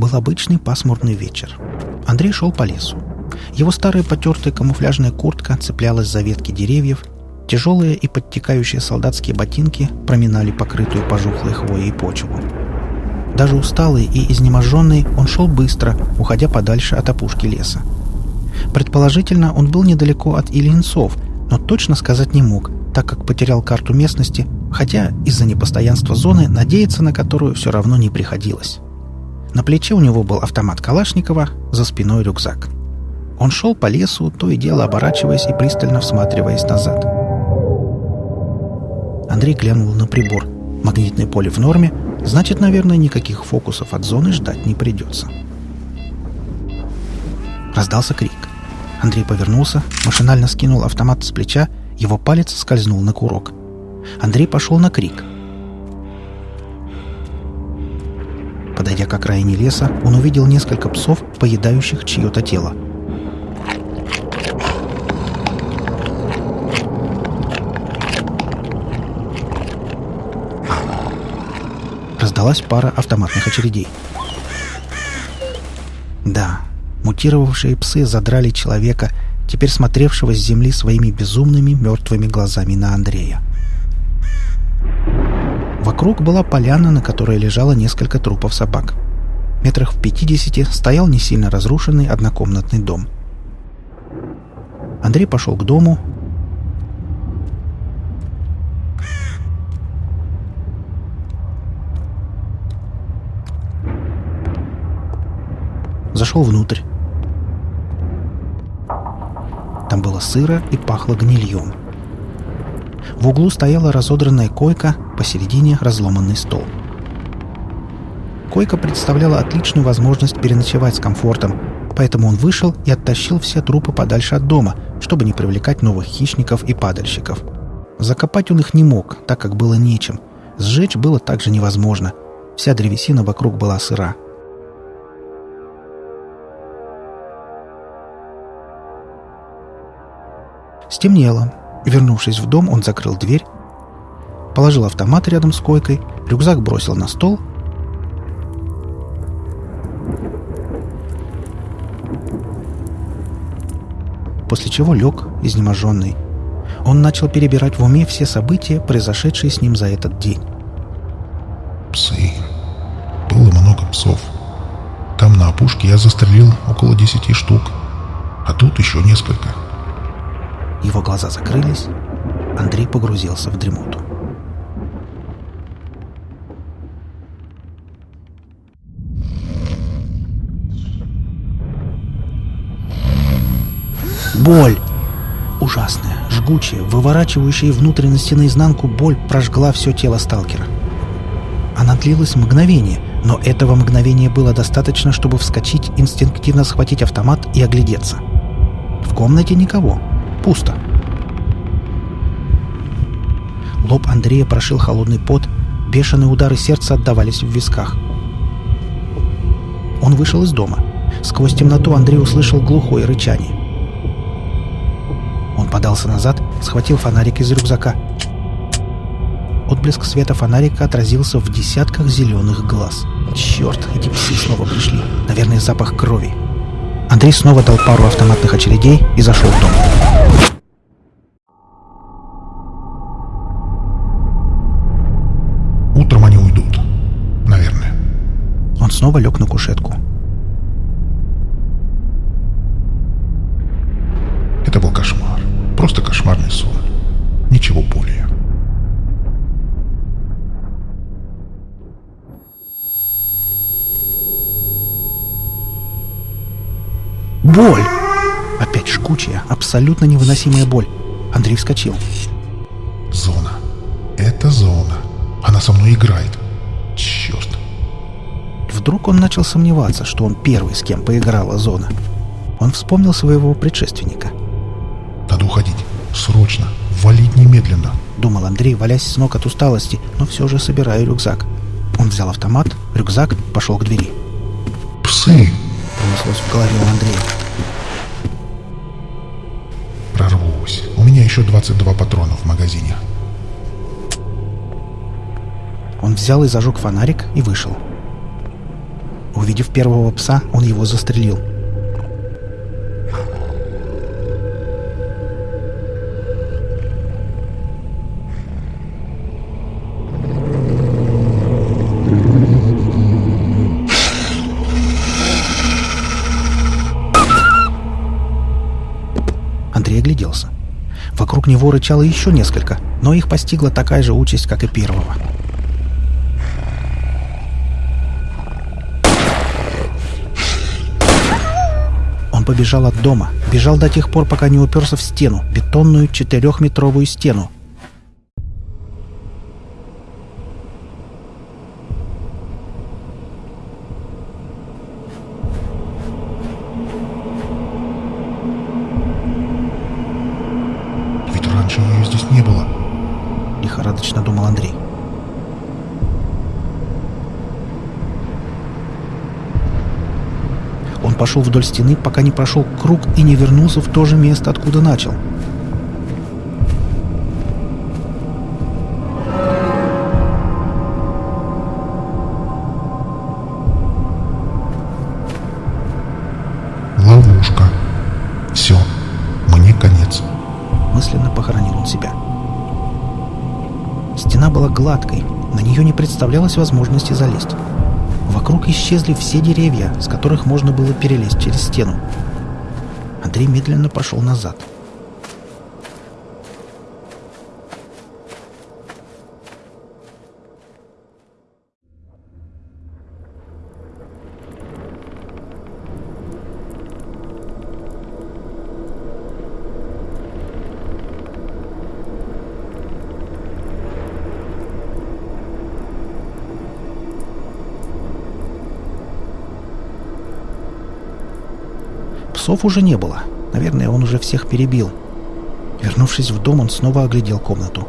был обычный пасмурный вечер. Андрей шел по лесу. Его старая потертая камуфляжная куртка цеплялась за ветки деревьев, тяжелые и подтекающие солдатские ботинки проминали покрытую пожухлой хвоей почву. Даже усталый и изнеможенный он шел быстро, уходя подальше от опушки леса. Предположительно, он был недалеко от Ильинцов, но точно сказать не мог, так как потерял карту местности, хотя из-за непостоянства зоны надеяться на которую все равно не приходилось. На плече у него был автомат Калашникова, за спиной рюкзак. Он шел по лесу, то и дело оборачиваясь и пристально всматриваясь назад. Андрей глянул на прибор. Магнитное поле в норме, значит, наверное, никаких фокусов от зоны ждать не придется. Раздался крик. Андрей повернулся, машинально скинул автомат с плеча, его палец скользнул на курок. Андрей пошел на крик. Подойдя к окраине леса, он увидел несколько псов, поедающих чье-то тело. Раздалась пара автоматных очередей. Да, мутировавшие псы задрали человека, теперь смотревшего с земли своими безумными мертвыми глазами на Андрея. Вокруг была поляна, на которой лежало несколько трупов собак. Метрах в пятидесяти стоял не сильно разрушенный однокомнатный дом. Андрей пошел к дому. Зашел внутрь. Там было сыро и пахло гнильем. В углу стояла разодранная койка, посередине разломанный стол. Койка представляла отличную возможность переночевать с комфортом, поэтому он вышел и оттащил все трупы подальше от дома, чтобы не привлекать новых хищников и падальщиков. Закопать он их не мог, так как было нечем. Сжечь было также невозможно. Вся древесина вокруг была сыра. Стемнело. Вернувшись в дом, он закрыл дверь, положил автомат рядом с койкой, рюкзак бросил на стол. После чего лег, изнеможенный. Он начал перебирать в уме все события, произошедшие с ним за этот день. Псы. Было много псов. Там на опушке я застрелил около десяти штук. А тут еще несколько. Его глаза закрылись. Андрей погрузился в дремоту. Боль! Ужасная, жгучая, выворачивающая внутренности наизнанку боль прожгла все тело сталкера. Она длилась мгновение, но этого мгновения было достаточно, чтобы вскочить, инстинктивно схватить автомат и оглядеться. В комнате никого. Пусто. Лоб Андрея прошил холодный пот, бешеные удары сердца отдавались в висках. Он вышел из дома. Сквозь темноту Андрей услышал глухое рычание. Он подался назад, схватил фонарик из рюкзака. Отблеск света фонарика отразился в десятках зеленых глаз. Черт, эти псы снова пришли. Наверное, запах крови. Андрей снова дал пару автоматных очередей и зашел в дом. Утром они уйдут. Наверное. Он снова лег на кушетку. Это был кошмар. Просто кошмарный сон. Абсолютно невыносимая боль. Андрей вскочил. Зона. Это зона. Она со мной играет. Черт. Вдруг он начал сомневаться, что он первый, с кем поиграла зона. Он вспомнил своего предшественника. Надо уходить. Срочно. Валить немедленно. Думал Андрей, валясь с ног от усталости, но все же собирая рюкзак. Он взял автомат, рюкзак, пошел к двери. Псы. Пронеслось в голове у Андрея. Еще 22 патрона в магазине. Он взял и зажег фонарик и вышел. Увидев первого пса, он его застрелил. Вокруг него рычало еще несколько, но их постигла такая же участь, как и первого. Он побежал от дома, бежал до тех пор, пока не уперся в стену, бетонную четырехметровую стену. Ведь раньше ее здесь не было. Лихорадочно думал Андрей. Он пошел вдоль стены, пока не прошел круг и не вернулся в то же место, откуда начал. Мысленно похоронил он себя. Стена была гладкой, на нее не представлялось возможности залезть. Вокруг исчезли все деревья, с которых можно было перелезть через стену. Андрей медленно пошел назад. Псов уже не было. Наверное, он уже всех перебил. Вернувшись в дом, он снова оглядел комнату.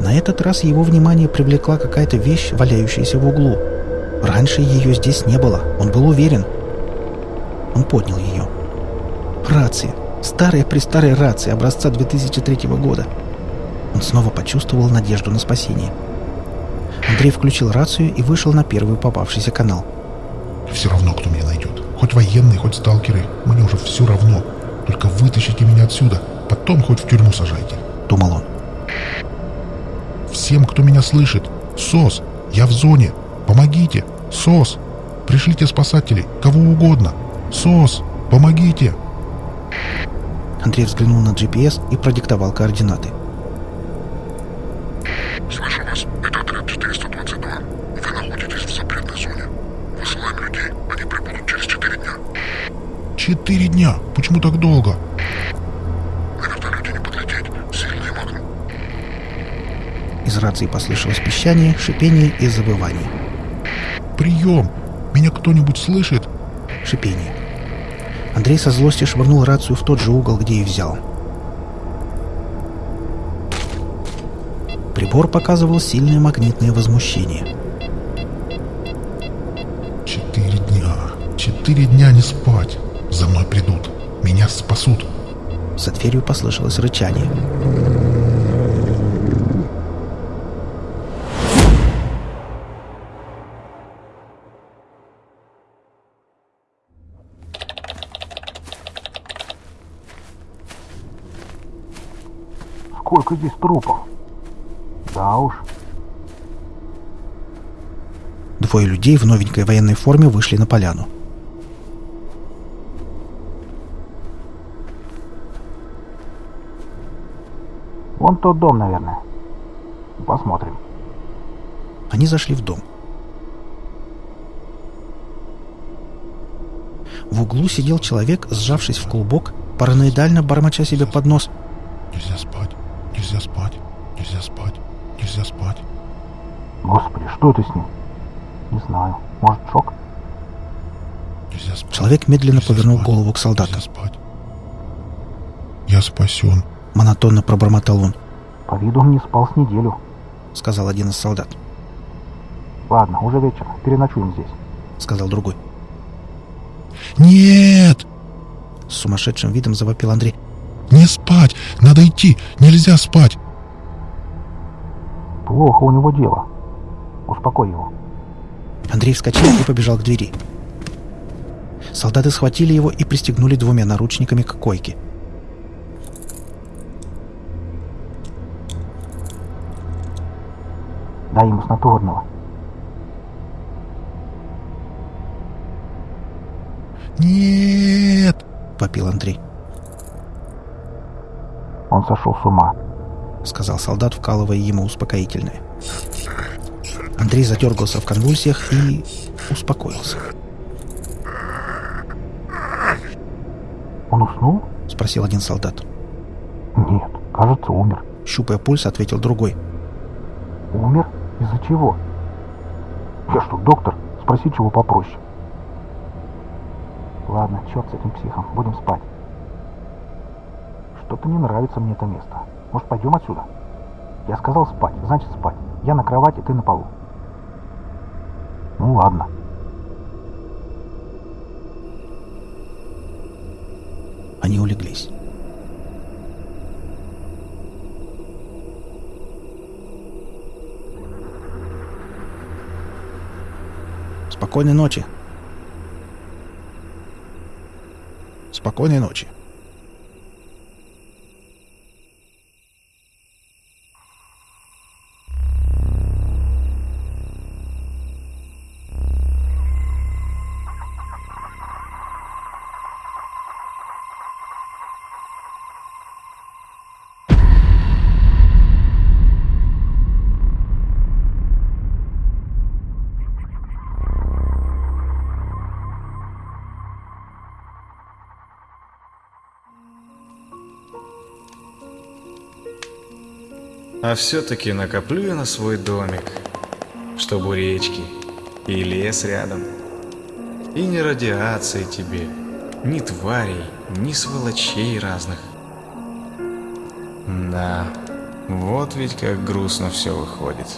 На этот раз его внимание привлекла какая-то вещь, валяющаяся в углу. Раньше ее здесь не было, он был уверен. Он поднял ее. Рация. Старая-престарая рация образца 2003 года. Он снова почувствовал надежду на спасение. Андрей включил рацию и вышел на первый попавшийся канал. Все равно, кто меня. Хоть военные, хоть сталкеры. Мне уже все равно. Только вытащите меня отсюда. Потом хоть в тюрьму сажайте. Думал он. Всем, кто меня слышит. СОС, я в зоне. Помогите. СОС. Пришлите спасателей. Кого угодно. СОС, помогите. Андрей взглянул на GPS и продиктовал координаты. Четыре дня. Почему так долго? На вертолете не подлететь. Сильный магнум. Из рации послышалось пищание, шипение и завывание. Прием. Меня кто-нибудь слышит? Шипение. Андрей со злостью швырнул рацию в тот же угол, где и взял. Прибор показывал сильное магнитное возмущение. Четыре дня. Четыре дня не спать. За мной придут. Меня спасут. За дверью послышалось рычание. Сколько здесь трупов? Да уж. Двое людей в новенькой военной форме вышли на поляну. Вон тот дом, наверное. Посмотрим. Они зашли в дом. В углу сидел человек, сжавшись в клубок, параноидально бормоча себе под нос. Нельзя спать. Нельзя спать. Нельзя спать. Нельзя спать. Господи, что это с ним? Не знаю. Может, шок? Нельзя спать. Человек медленно Нельзя повернул спать. голову к солдату. Нельзя спать. Я спасен. Монотонно пробормотал он, По виду он не спал с неделю. сказал один из солдат. Ладно, уже вечер. Переночуем здесь. Сказал другой. Нет! С сумасшедшим видом завопил Андрей. Не спать! Надо идти! Нельзя спать! Плохо у него дело. Успокой его. Андрей вскочил и побежал к двери. Солдаты схватили его и пристегнули двумя наручниками к койке. Дай ему снотворного. «Нет!» — Попил Андрей. Он сошел с ума. Сказал солдат, вкалывая ему успокоительное. Андрей задергался в конвульсиях и успокоился. Он уснул? Спросил один солдат. Нет, кажется, умер. Щупая пульс, ответил другой. Умер? Из-за чего? Я что, доктор? Спроси чего попроще. Ладно, черт с этим психом, будем спать. Что-то не нравится мне это место. Может, пойдем отсюда? Я сказал спать, значит спать. Я на кровати, ты на полу. Ну ладно. Они улеглись. Спокойной ночи. Спокойной ночи. А все-таки накоплю я на свой домик, чтобы речки и лес рядом. И не радиации тебе, ни тварей, ни сволочей разных. Да, вот ведь как грустно все выходит.